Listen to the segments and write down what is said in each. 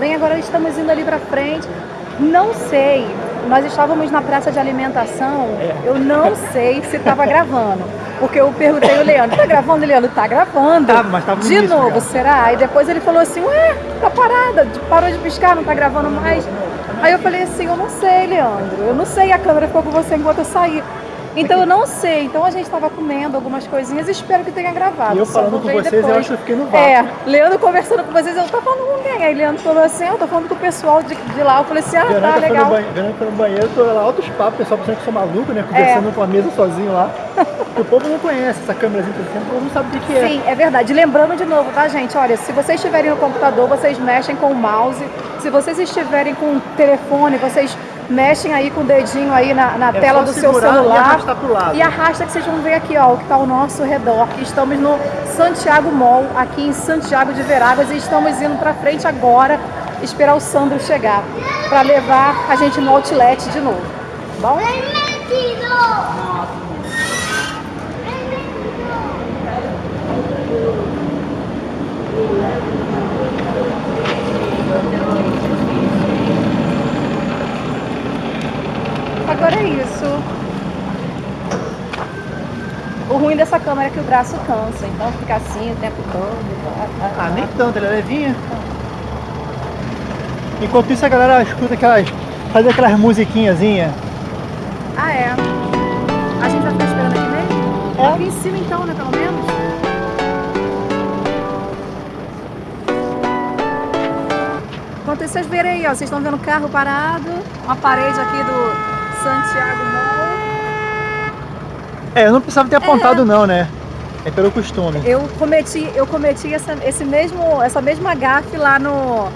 Bem, agora estamos indo ali pra frente. Não sei, nós estávamos na praça de alimentação, É. eu não sei se estava gravando. Porque eu perguntei ao Leandro, tá gravando, Leandro? Tá gravando. Tava, mas tava De início novo, já. será? Aí depois ele falou assim, ué, tá parada, parou de piscar, não tá gravando mais. Aí eu falei assim, eu não sei, Leandro, eu não sei, a câmera ficou com você enquanto eu saí. Então eu não sei, então a gente estava comendo algumas coisinhas e espero que tenha gravado. E eu falando com vocês, eu depois. acho que eu fiquei no vácuo. É, Leandro conversando com vocês, eu tô falando com quem? Aí Leandro falou assim, eu tô falando com o pessoal de, de lá. Eu falei assim, ah, tá, Verônica foi, no legal. banheiro, Verônica foi no banheiro, tô lá altos papos, o pessoal pensando que eu sou maluco, né? Conversando É. com a mesa sozinho lá. O povo não conhece essa câmerazinha interessante, o povo não sabe o que é. Sim, é verdade. Lembrando de novo, tá, gente? Olha, se vocês estiverem no computador, vocês mexem com o mouse. Se vocês estiverem com o telefone, vocês mexem aí com o dedinho aí na, na É tela só do seu celular. E arrastar pro lado. E arrasta que vocês vão ver aqui, ó, o que está ao nosso redor. Estamos no Santiago Mall, aqui em Santiago de Veraguas, e estamos indo para frente agora, esperar o Sandro chegar, para levar a gente no outlet de novo. Bom? Agora é isso. O ruim dessa câmera é que o braço cansa, então fica assim o tempo todo. Ah, nem tanto, ela é levinha. Enquanto isso a galera escuta aquelas. faz aquelas musiquinhazinhas. Ah, é. A gente vai ficar esperando aqui mesmo? É. Aqui em cima então, né, pelo menos? Enquanto vocês verem aí, ó, vocês estão vendo o carro parado, uma parede aqui do Santiago Mall. É, eu não precisava ter apontado não, né? É pelo costume. Eu cometi, eu cometi essa, esse mesmo, essa mesma gafe lá no.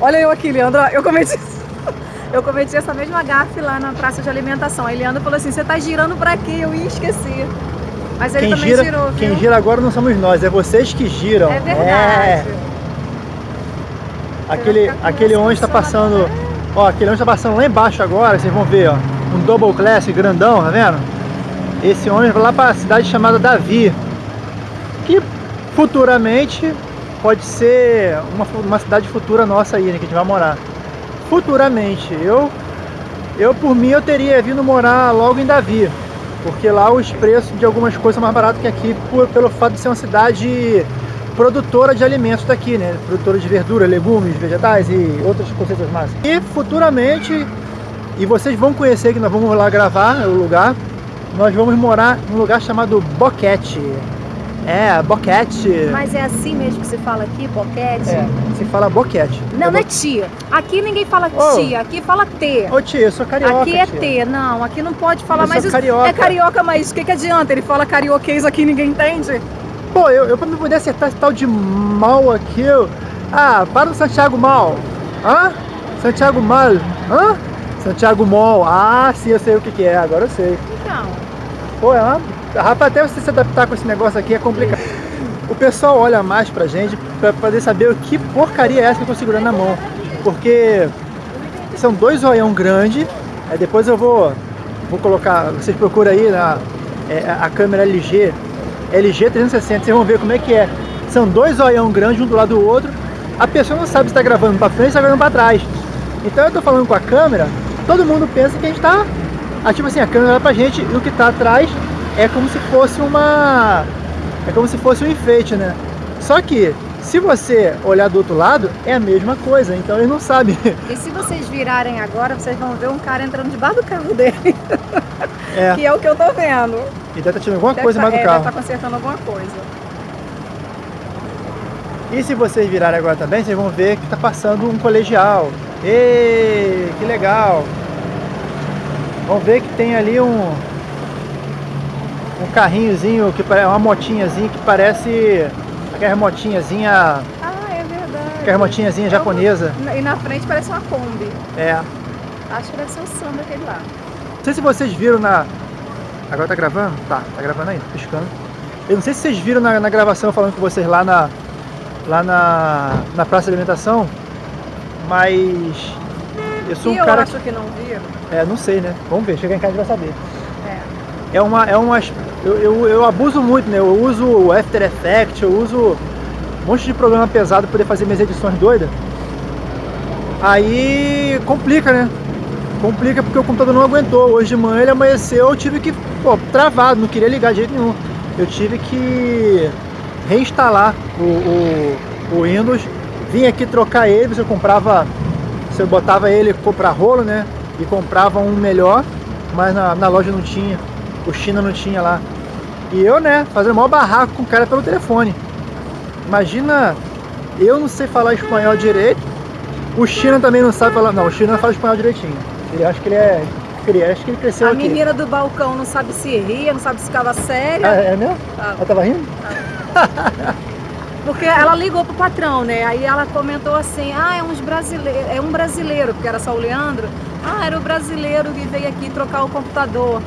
Olha eu aqui, Leandro. Eu cometi, eu cometi essa mesma gafe lá na praça de alimentação. Aí Leandro falou assim: você tá girando pra quê? Eu ia esquecer. Mas ele Quem também gira, girou, viu? quem gira agora não somos nós, é vocês que giram. É verdade. É. Aquele, aquele essa ônibus tá passando. Ó, aquele ônibus tá passando lá embaixo agora, vocês vão ver, ó. Um double class grandão, tá vendo? Esse ônibus vai lá pra cidade chamada Davi. Que futuramente pode ser uma, uma cidade futura nossa aí, né? Que a gente vai morar. Futuramente. Eu, eu por mim, eu teria vindo morar logo em Davi. Porque lá os preços de algumas coisas são mais baratos que aqui, por- pelo fato de ser uma cidade produtora de alimentos daqui, né? Produtora de verdura, legumes, vegetais e outras coisas mais. E futuramente, e vocês vão conhecer que nós vamos lá gravar o lugar, nós vamos morar num lugar chamado Boquete. É, Boquete. Mas é assim mesmo que se fala aqui, boquete? É, se fala Boquete. Não, É não é bo- tia. Aqui ninguém fala tia, aqui fala T. Ô tia, eu sou carioca. aqui é tia. T, não, aqui não pode falar Eu mais isso. carioca. É carioca, mas o que, que adianta? Ele fala carioquês aqui e ninguém entende. Pô, eu, eu pra me poder acertar esse tal de mal aqui, eu... Ah, para o Santiago Mal. Hã? Santiago Mal. Hã? Santiago Mall. Ah, sim, eu sei o que, que é, agora eu sei. Então, Pô, é uma... Rapaz, até você se adaptar com esse negócio aqui é complicado. O pessoal olha mais pra gente pra poder saber o que porcaria é essa que eu tô segurando na mão. Porque são dois olhão grandes. Aí depois eu vou, vou colocar, vocês procuram aí na, é, a câmera LG, LG 360, vocês vão ver como é que é. São dois olhão grandes um do lado do outro. A pessoa não sabe se está gravando para frente ou está gravando para trás. Então eu tô falando com a câmera, todo mundo pensa que a gente tá. Tipo assim, a câmera olha pra gente e o que tá atrás é como se fosse uma. É como se fosse um enfeite, né? Só que se você olhar do outro lado, é a mesma coisa, então eles não sabem. e se vocês virarem agora, vocês vão ver um cara entrando debaixo do carro dele, É, que é o que eu tô vendo. e deve estar tirando alguma Deve coisa tá, mais do é, carro. Deve tá consertando alguma coisa. E se vocês virarem agora também, vocês vão ver que tá passando um colegial. Ê, que legal! Vão ver que tem ali um um carrinhozinho que parece uma motinhazinha que parece aquela motinhazinha, Ah, é verdade. aquela motinhazinha japonesa. E na frente parece uma Kombi. É. Acho que deve ser o samba aquele lá. Não sei se vocês viram na. Agora tá gravando? Tá, tá gravando aí, piscando. Eu não sei se vocês viram na, na gravação falando com vocês lá na. Lá na, na praça de alimentação, mas eu sou e um eu cara acho que não vi. É, não sei, né? Vamos ver, chegar em casa e vai saber. É. É uma. É uma eu, eu, eu abuso muito, né? Eu uso o After Effects, eu uso um monte de programa pesado para poder fazer minhas edições doidas. Aí complica, né? Complica porque o computador não aguentou. Hoje de manhã ele amanheceu, eu tive que, pô, travado, não queria ligar de jeito nenhum. Eu tive que reinstalar o, o, o Windows, vim aqui trocar ele, você comprava, você botava ele comprar rolo, né? E comprava um melhor, mas na, na loja não tinha, o China não tinha lá. E eu, né, fazendo maior barraco com o cara pelo telefone. Imagina, eu não sei falar espanhol direito, o China também não sabe falar, não, o China fala espanhol direitinho. Ele acho que ele é acho que ele cresceu A aqui. menina do balcão não sabe se ria, não sabe se ficava séria. Ah, é mesmo? Ah. Ela tava rindo? Porque ela ligou pro patrão, né? Aí ela comentou assim, ah, é, uns brasileiro, é um brasileiro, porque era só o Leandro. Ah, era o brasileiro que veio aqui trocar o computador.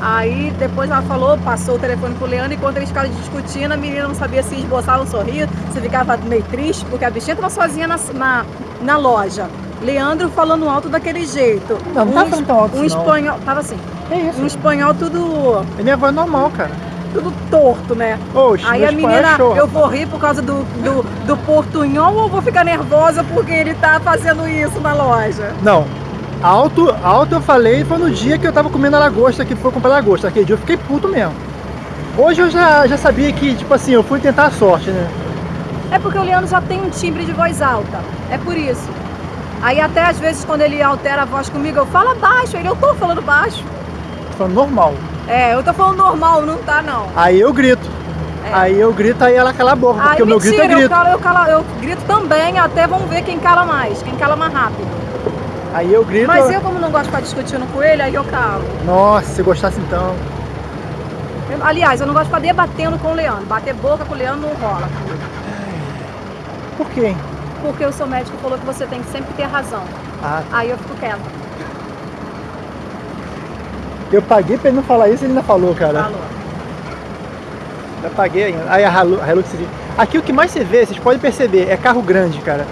Aí depois ela falou, passou o telefone pro Leandro, enquanto eles ficaram discutindo, a menina não sabia se esboçava um sorriso, se ficava meio triste, porque a bichinha tava sozinha na, na, na loja. Leandro falando alto daquele jeito. Não, não um, tava falando tão alto Um não. espanhol, tava assim, É isso. um espanhol tudo, É minha voz normal, cara. Tudo torto, né? Oxe, Aí meu a menina, é eu vou rir por causa do, do, do portunhol ou vou ficar nervosa porque ele tá fazendo isso na loja? Não. Alto, alto eu falei foi no dia que eu tava comendo a lagosta, que foi comprar lagosta. Aquele dia eu fiquei puto mesmo. Hoje eu já, já sabia que, tipo assim, eu fui tentar a sorte, né? É porque o Leandro já tem um timbre de voz alta, é por isso. Aí até às vezes quando ele altera a voz comigo, eu falo baixo, ele, eu tô falando baixo. Tô falando normal. É, eu tô falando normal, não tá não. Aí eu grito. É. Aí eu grito, aí ela cala a boca, porque Aí o meu grito é mentira, eu, grito. calo, eu, calo, eu grito também, até vamos ver quem cala mais, quem cala mais rápido. Aí eu grito. Mas eu como não gosto de ficar discutindo com ele, aí eu calo. Nossa, se gostasse então. Eu- aliás, eu não gosto de ficar debatendo com o Leandro. Bater boca com o Leandro não rola. Por quê? Porque o seu médico falou que você tem que sempre ter razão. Ah, Aí eu fico quieta. Eu paguei pra ele não falar isso, ele ainda falou, cara. Falou. Eu paguei ainda. Aí a Hilux. Aqui o que mais você vê, vocês podem perceber, é carro grande, cara.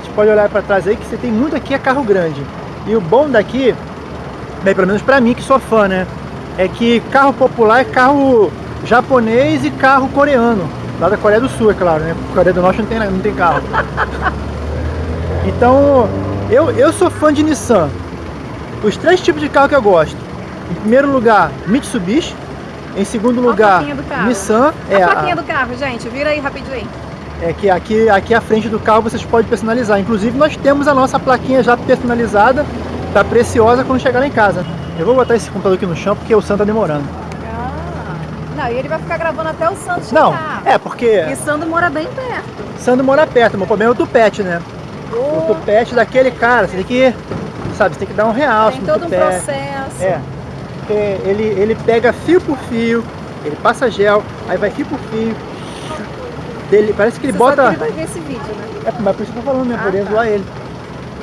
Vocês podem olhar pra trás aí que você tem muito aqui é carro grande. E o bom daqui, bem, pelo menos pra mim que sou fã, né? É que carro popular é carro japonês e carro coreano. Lá da Coreia do Sul, é claro, né? Coreia do Norte não tem, não tem carro. Então, eu, eu sou fã de Nissan. Os três tipos de carro que eu gosto. Em primeiro lugar, Mitsubishi. Em segundo a lugar, plaquinha. Nissan. É É, a a- plaquinha do carro, gente. Vira aí rapidinho aí. é que aqui, aqui à frente do carro vocês podem personalizar. Inclusive nós temos a nossa plaquinha já personalizada, tá preciosa quando chegar lá em casa. Eu vou botar esse computador aqui no chão porque o Sam tá demorando. Ah. Não, e ele vai ficar gravando até o Não, chegar. é porque E Sandro mora bem perto. Sandro mora perto, meu problema é o tupete, né? O Ô, tupete daquele cara, você tem que, sabe, você tem que dar um realce tem todo um processo. É, porque ele, ele pega fio por fio, ele passa gel, aí vai fio por fio. Dele, parece que ele Você bota... sabe que ele vai ver esse vídeo, né? É, mas por isso que eu tô falando, né? Ah, Poderia tá. zoar ele.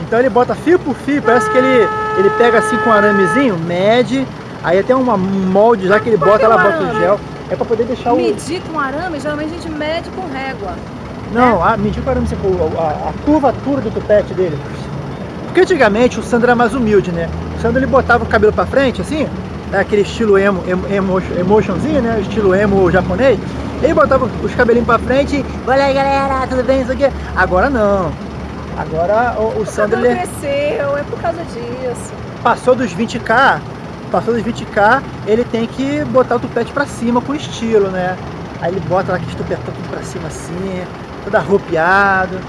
Então ele bota fio por fio, parece que ele, ele pega assim com um aramezinho, mede, aí até uma, um molde já que ele Por que bota, ela bota o gel. É pra poder deixar o. Medir com arame, geralmente a gente mede com régua. Não, a, medir com arame, tipo, a, a curvatura do tupete dele. Porque antigamente o Sandro era mais humilde, né? O Sandro ele botava o cabelo pra frente, assim, né? aquele estilo emo, emo, emo, emotionzinho, né? Estilo emo japonês. Ele botava os cabelinhos pra frente, olha aí galera, tudo bem, isso aqui. Agora não. Agora o, o Sandro ele cresceu, é por causa disso. passou dos 20k, passou dos 20k, ele tem que botar o tupete pra cima com estilo, né? Aí ele bota lá aquele tupetão tudo pra cima assim, todo arrupiado.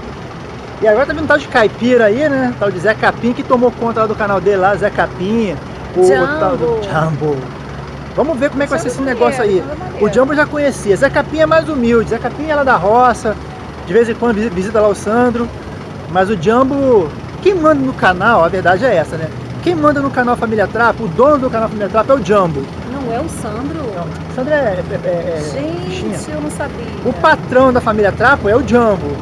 E agora tá vindo um tal de caipira aí, né? Tal de Zé Capim que tomou conta lá do canal dele lá, Zé Capim. O, Jumbo. tal do Jumbo. Vamos ver como é que vai ser esse negócio aí. O Jumbo eu já conhecia. Zé Capim é mais humilde. Zé Capim é lá da roça. De vez em quando visi- visita lá o Sandro. Mas o Jumbo, quem manda no canal, a verdade é essa, né? Quem manda no canal Família Trapo, o dono do canal Família Trapo é o Jumbo. Não é o Sandro? Não, o Sandro é, é, é- é bichinha. Gente, eu não sabia. O patrão da família Trapo é o Jumbo,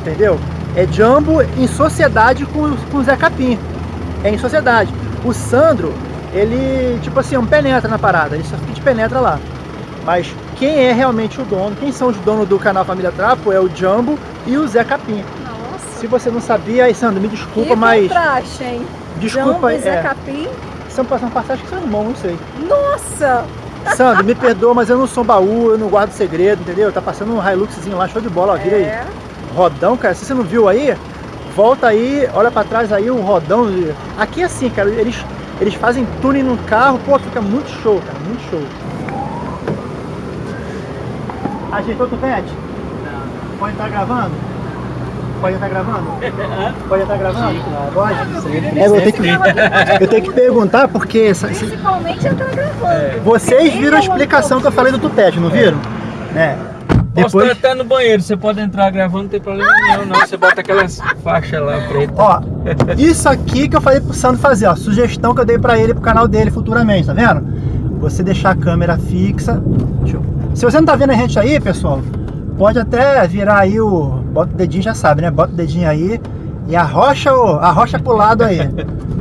entendeu? É Jumbo em sociedade com, com o Zé Capim. É em sociedade. O Sandro, ele, tipo assim, um penetra na parada, ele só fica de penetra lá. Mas quem é realmente o dono, quem são os donos do canal Família Trapo é o Jumbo e o Zé Capim. Nossa. Se você não sabia, aí Sandro, me desculpa, que mas. contraste, hein? Desculpa, Jumbo e Zé é, Capim. são, são passagens que são irmãos, não sei. Nossa! Sandro, me perdoa, mas eu não sou baú, eu não guardo segredo, entendeu? Tá passando um Hiluxzinho lá, show de bola, ó, vira aí. É. Rodão, cara, se você não viu aí, volta aí, olha pra trás aí o rodão. Aqui é assim, cara, eles, eles fazem tuning no carro, pô, fica muito show, cara, muito show. Ajeitou o tupete? Não. Pode estar gravando? Pode estar gravando? Pode estar gravando? Pode? É, eu tenho que, eu tenho que perguntar porque... Principalmente eu tô gravando. Vocês viram a explicação que eu falei do tupete, não viram? É. Posso estar até no banheiro, você pode entrar gravando, não tem problema nenhum, não. Você bota aquelas faixas lá preta. Ó, isso aqui que eu falei pro Sandro fazer, ó. Sugestão que eu dei pra ele pro canal dele futuramente, tá vendo? Você deixar a câmera fixa. Eu... Se você não tá vendo a gente aí, pessoal, pode até virar aí o. Bota o dedinho, já sabe, né? Bota o dedinho aí e arrocha, o... arrocha pro lado aí.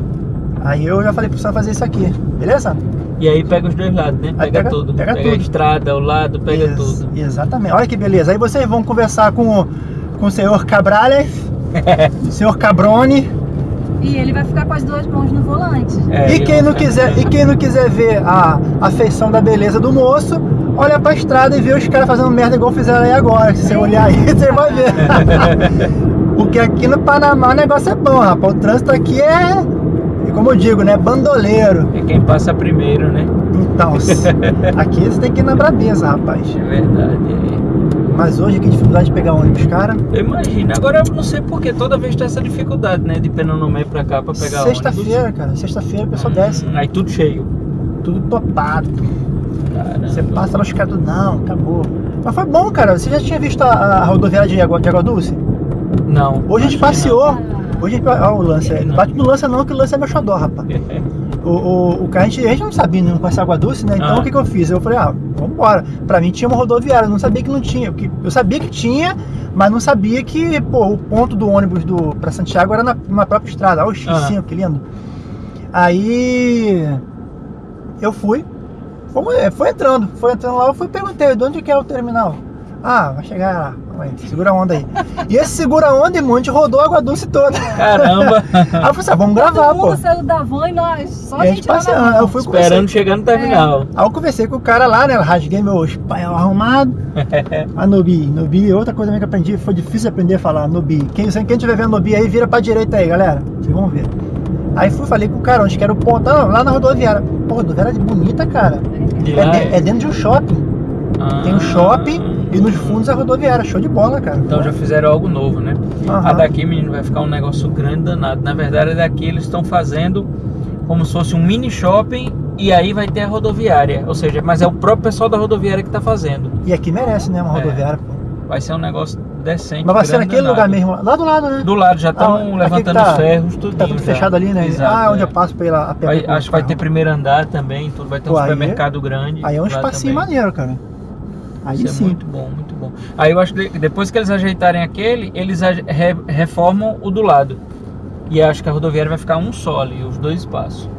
Aí eu já falei pro Sandro fazer isso aqui, beleza? E aí pega os dois lados, né? Pega, pega tudo. Pega, pega tudo. a estrada, o lado, pega Ex tudo. Exatamente. Olha que beleza. Aí vocês vão conversar com, com o senhor Cabrales, o senhor Cabrone. E ele vai ficar com as duas mãos no volante. É, e, quem não quiser, e quem não quiser ver a, a feição da beleza do moço, olha pra estrada e vê os caras fazendo merda igual fizeram aí agora. Se você olhar aí, você vai ver. Porque aqui no Panamá o negócio é bom, rapaz. O trânsito aqui é e como eu digo, né? Bandoleiro. É quem passa primeiro, né? Então, aqui você tem que ir na brabeza, rapaz. É verdade. É. Mas hoje que dificuldade de pegar ônibus, cara. Imagina. Agora eu não sei porque toda vez tem essa dificuldade, né? De Penonomé pra cá pra pegar ônibus. Sexta-feira, cara. Sexta-feira o pessoal hum, desce. Aí tudo cheio. Tudo topado. Caramba. Você passa lá os caras do não, acabou. Mas foi bom, cara. Você já tinha visto a, a rodoviária de Água, de Água Dulce? Não. Hoje a gente passeou. Não. Hoje, o lance, é, bate no lança não, que o lance é meu xodó, rapaz. o, o, o a, gente, a gente não sabia, não conhece água doce, né? Então ah. o que, que eu fiz? Eu falei, ah, vambora. Pra mim tinha uma rodoviária, eu não sabia que não tinha. Porque eu sabia que tinha, mas não sabia que, pô, o ponto do ônibus do, pra Santiago era na, na própria estrada. Olha o X5, ah. que lindo. Aí eu fui, fomos, é, foi entrando, foi entrando lá, eu fui perguntei, de onde que é o terminal? Ah, vai chegar lá. Aí, segura a onda aí. E esse segura a onda e monte rodou a água doce toda. Caramba! aí eu falei assim, ah, vamos gravar, pô. saiu da van e nós, só a gente passeando. Eu fui Esperando chegar no terminal. É. Aí eu conversei com o cara lá, né? Rasguei meu espanhol arrumado. a Nobi. Nobi, outra coisa que eu aprendi, foi difícil aprender a falar, Nobi. Quem, quem tiver vendo Nobi aí, vira pra direita aí, galera. Vocês vão ver. Aí fui, falei com o cara, onde que era o ponto? Ah, lá na rodoviária. Pô, rodoviária bonita, cara. É, é, dentro de um shopping. Ah. Tem um shopping e nos fundos a rodoviária, show de bola, cara. Então já fizeram algo novo, né? Uhum. A daqui, menino, vai ficar um negócio grande danado. Na verdade, daqui eles estão fazendo como se fosse um mini shopping e aí vai ter a rodoviária. Ou seja, mas é o próprio pessoal da rodoviária que está fazendo. E aqui merece, né? Uma é. rodoviária, pô. Vai ser um negócio decente. Mas vai ser naquele danado. lugar mesmo, lá do lado, né? Do lado, já estão ah, levantando tá, os ferros, tudo. Tá tudo fechado ali, né? Exato, ah, onde é. eu passo pela a vai, Acho que vai ter primeiro andar também, tudo. Vai ter um Pô, supermercado aí, grande. Aí é um espacinho maneiro, cara. Aí Isso sim. é muito bom, muito bom. Aí eu acho que depois que eles ajeitarem aquele, eles reformam o do lado. E acho que a rodoviária vai ficar um só ali, os dois espaços.